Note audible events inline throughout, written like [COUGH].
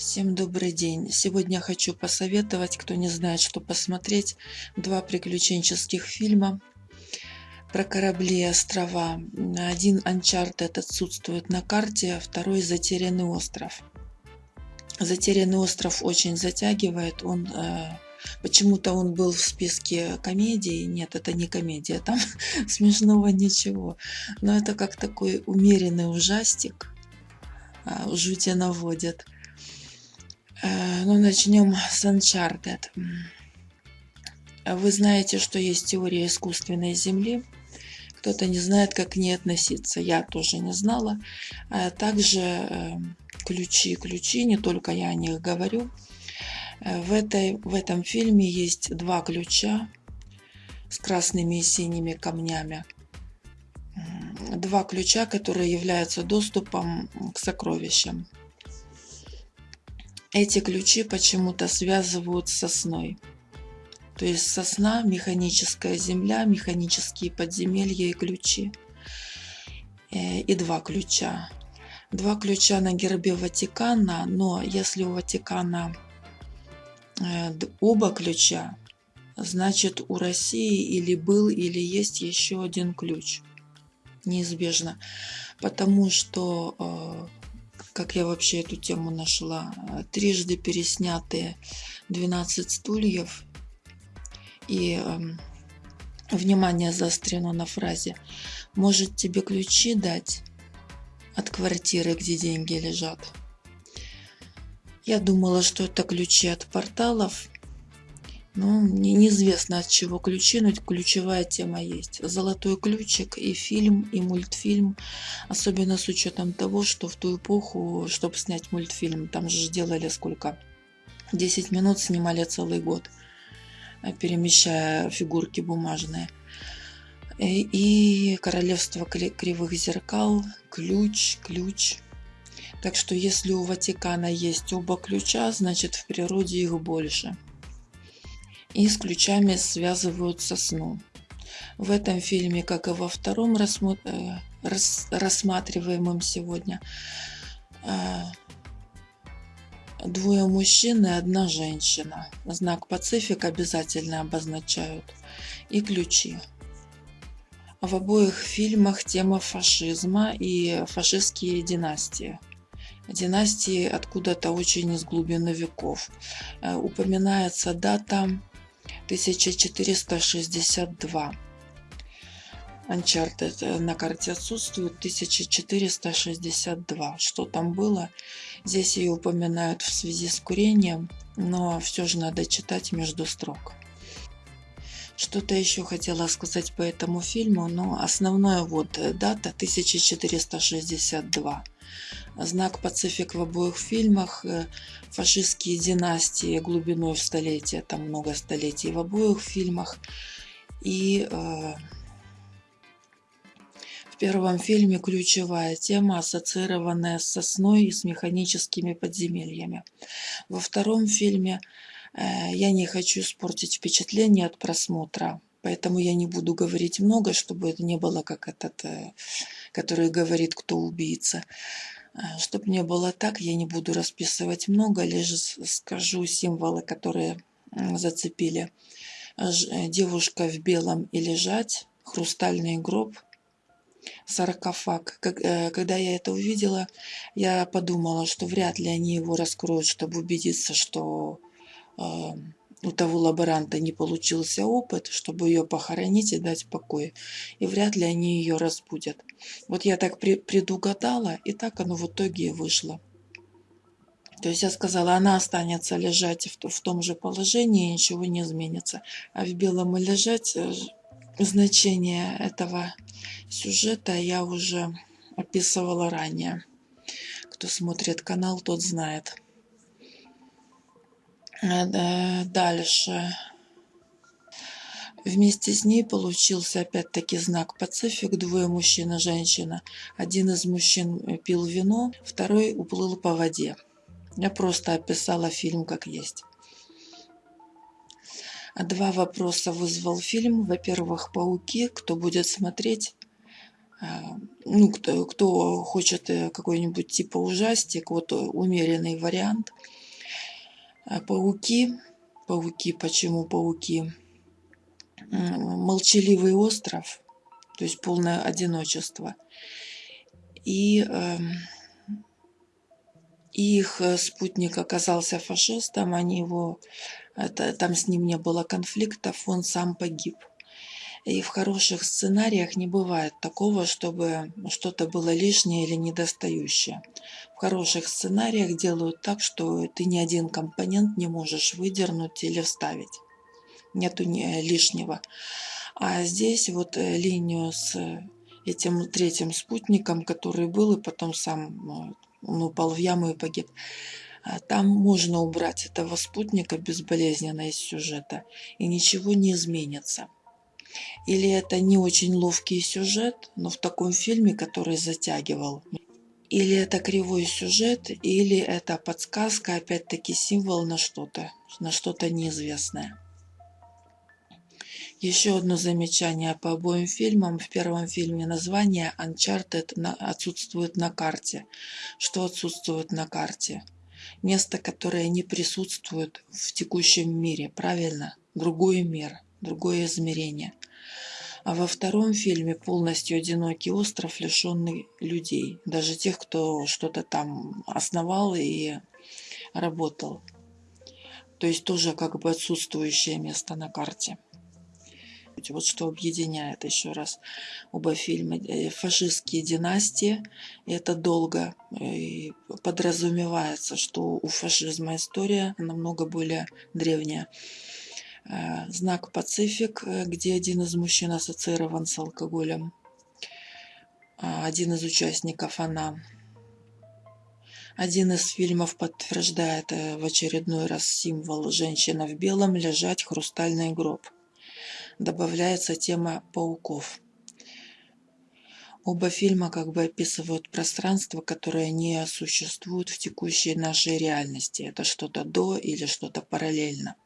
Всем добрый день! Сегодня хочу посоветовать, кто не знает, что посмотреть, два приключенческих фильма про корабли и острова. Один Uncharted отсутствует на карте, а второй Затерянный остров. Затерянный остров очень затягивает, он э, Почему-то он был в списке комедий. Нет, это не комедия, там [LAUGHS] смешного ничего. Но это как такой умеренный ужастик. А, жути наводит. Э, ну, начнем с Uncharted. Вы знаете, что есть теория искусственной Земли. Кто-то не знает, как к ней относиться. Я тоже не знала. А также э, ключи, ключи, не только я о них говорю. Э, в, этой, в этом фильме есть два ключа с красными и синими камнями. Два ключа, которые являются доступом к сокровищам. Эти ключи почему-то связывают с сосной. То есть сосна, механическая земля, механические подземелья и ключи. Э, и два ключа. Два ключа на гербе Ватикана, но если у Ватикана э, оба ключа, значит у России или был, или есть еще один ключ. Неизбежно. Потому что э, как я вообще эту тему нашла. Трижды переснятые 12 стульев. И э, внимание заострено на фразе. Может тебе ключи дать от квартиры, где деньги лежат? Я думала, что это ключи от порталов, ну, неизвестно от чего ключи, но ключевая тема есть. Золотой ключик и фильм, и мультфильм. Особенно с учетом того, что в ту эпоху, чтобы снять мультфильм, там же делали сколько? 10 минут снимали целый год, э, перемещая фигурки бумажные. И, и королевство кривых зеркал, ключ, ключ. Так что если у Ватикана есть оба ключа, значит в природе их больше и с ключами связывают сосну. В этом фильме, как и во втором э, рассматриваемом сегодня, э, двое мужчин и одна женщина. Знак Пацифик обязательно обозначают. И ключи. В обоих фильмах тема фашизма и фашистские династии. Династии откуда-то очень из глубины веков. Э, упоминается дата 1462. Uncharted э, на карте отсутствует 1462. Что там было? Здесь ее упоминают в связи с курением, но все же надо читать между строк. Что-то еще хотела сказать по этому фильму, но основная вот э, дата 1462. Знак Пацифик в обоих фильмах, э, фашистские династии глубиной в столетие, там много столетий в обоих фильмах. И э, в первом фильме ключевая тема, ассоциированная с сосной и с механическими подземельями. Во втором фильме э, я не хочу испортить впечатление от просмотра, поэтому я не буду говорить много, чтобы это не было как этот, э, который говорит, кто убийца. Э, Чтобы не было так, я не буду расписывать много, лишь скажу символы, которые зацепили. Э, девушка в белом и лежать, хрустальный гроб, саркофаг. Э, когда я это увидела, я подумала, что вряд ли они его раскроют, чтобы убедиться, что у того лаборанта не получился опыт, чтобы ее похоронить и дать покой. И вряд ли они ее разбудят. Вот я так предугадала, и так оно в итоге и вышло. То есть я сказала, она останется лежать в, в том же положении, ничего не изменится. А в белом и лежать э, значение этого сюжета я уже описывала ранее. Кто смотрит канал, тот знает. Э, дальше. Вместе с ней получился опять-таки знак Пацифик, двое мужчин и женщина. Один из мужчин пил вино, второй уплыл по воде. Я просто описала фильм как есть. Два вопроса вызвал фильм. Во-первых, пауки. Кто будет смотреть, ну, кто, кто хочет какой-нибудь типа ужастик, вот умеренный вариант. Пауки. Пауки. Почему пауки? Молчаливый остров, то есть полное одиночество. И эм, их спутник оказался фашистом, они его, это, там с ним не было конфликтов, он сам погиб. И в хороших сценариях не бывает такого, чтобы что-то было лишнее или недостающее. В хороших сценариях делают так, что ты ни один компонент не можешь выдернуть или вставить. Нету лишнего. А здесь вот э, линию с этим третьим спутником, который был и потом сам он упал в яму и погиб. А там можно убрать этого спутника безболезненно из сюжета, и ничего не изменится. Или это не очень ловкий сюжет, но в таком фильме, который затягивал. Или это кривой сюжет, или это подсказка, опять-таки символ на что-то, на что-то неизвестное. Еще одно замечание по обоим фильмам. В первом фильме название Uncharted отсутствует на карте. Что отсутствует на карте? Место, которое не присутствует в текущем мире, правильно? Другой мир, другое измерение. А во втором фильме полностью одинокий остров, лишенный людей. Даже тех, кто что-то там основал и работал. То есть тоже как бы отсутствующее место на карте. Вот что объединяет еще раз оба фильма. Э, фашистские династии. Это долго и подразумевается, что у фашизма история намного более древняя. Э, знак Пацифик, э, где один из мужчин ассоциирован с алкоголем. Один из участников она. Один из фильмов подтверждает в очередной раз символ «Женщина в белом лежать хрустальный гроб» добавляется тема пауков. Оба фильма как бы описывают пространство, которое не существует в текущей нашей реальности. Это что-то до или что-то параллельно.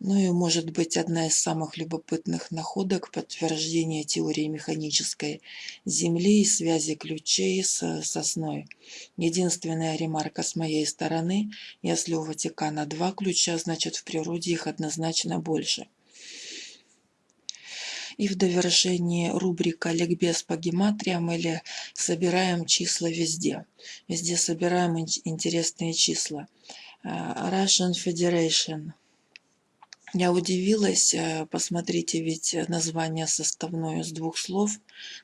Ну и может быть одна из самых любопытных находок подтверждения теории механической Земли и связи ключей с сосной. Единственная ремарка с моей стороны, если у Ватикана два ключа, значит в природе их однозначно больше. И в довершении рубрика «Ликбез по гематриям» или «Собираем числа везде». Везде собираем интересные числа. Э, Russian Federation. Я удивилась, э, посмотрите, ведь название составное с двух слов,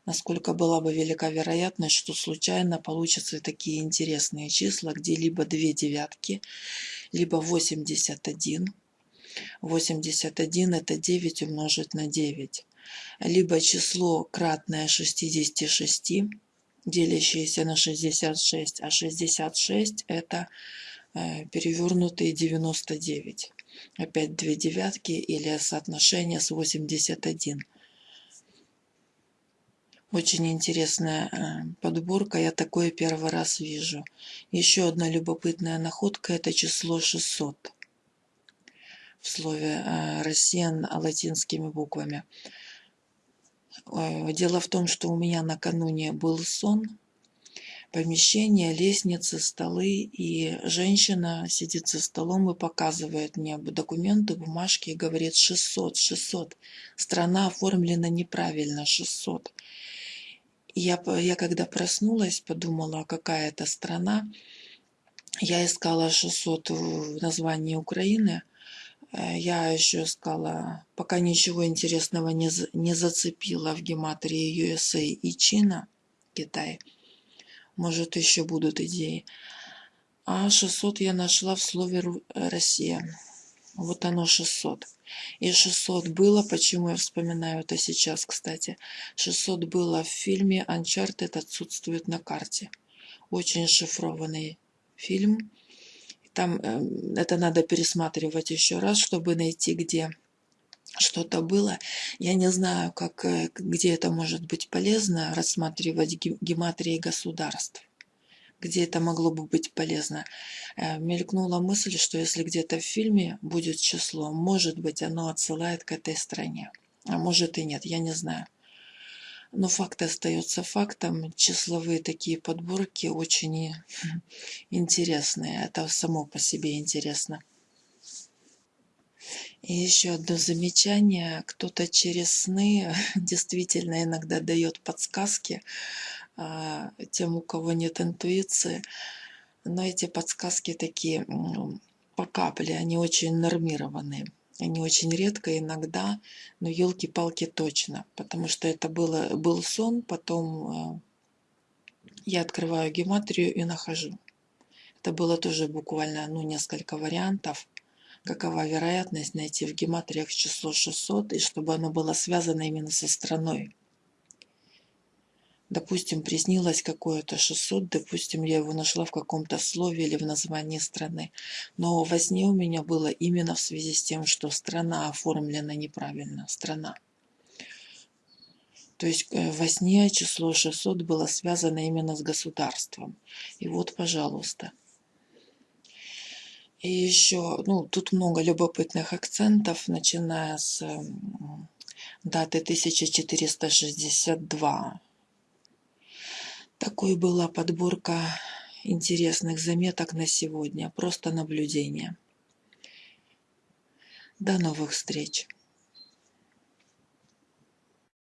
насколько была бы велика вероятность, что случайно получатся такие интересные числа, где либо две девятки, либо 81. 81 это 9 умножить на 9 либо число кратное 66, делящееся на 66, а 66 это э, перевернутые 99. Опять две девятки или соотношение с 81. Очень интересная э, подборка, я такое первый раз вижу. Еще одна любопытная находка – это число 600 в слове э, «Россиян» латинскими буквами. Э, дело в том, что у меня накануне был сон, помещение, лестницы, столы, и женщина сидит за столом и показывает мне документы, бумажки и говорит 600, 600. Страна оформлена неправильно, 600. И я, я когда проснулась, подумала, какая это страна. Я искала 600 в названии Украины – Э, я еще искала, пока ничего интересного не, не зацепила в гематрии USA и Чина, Китай. Может, еще будут идеи. А 600 я нашла в слове «Россия». Вот оно 600. И 600 было, почему я вспоминаю это сейчас, кстати. 600 было в фильме «Uncharted отсутствует на карте». Очень шифрованный фильм там эм, это надо пересматривать еще раз, чтобы найти, где что-то было. Я не знаю, как, э, где это может быть полезно, рассматривать гематрии государств. Где это могло бы быть полезно. Э, мелькнула мысль, что если где-то в фильме будет число, может быть, оно отсылает к этой стране. А может и нет, я не знаю. Но факт остается фактом. Числовые такие подборки очень интересные. Это само по себе интересно. И еще одно замечание. Кто-то через сны [LAUGHS] действительно иногда дает подсказки а, тем, у кого нет интуиции. Но эти подсказки такие по капле, они очень нормированные. Они очень редко, иногда, но елки-палки точно. Потому что это было, был сон, потом э, я открываю гематрию и нахожу. Это было тоже буквально ну, несколько вариантов. Какова вероятность найти в гематриях число 600, и чтобы оно было связано именно со страной допустим, приснилось какое-то 600, допустим, я его нашла в каком-то слове или в названии страны. Но во сне у меня было именно в связи с тем, что страна оформлена неправильно. Страна. То есть э, во сне число 600 было связано именно с государством. И вот, пожалуйста. И еще, ну, тут много любопытных акцентов, начиная с даты 1462 такой была подборка интересных заметок на сегодня. Просто наблюдение. До новых встреч!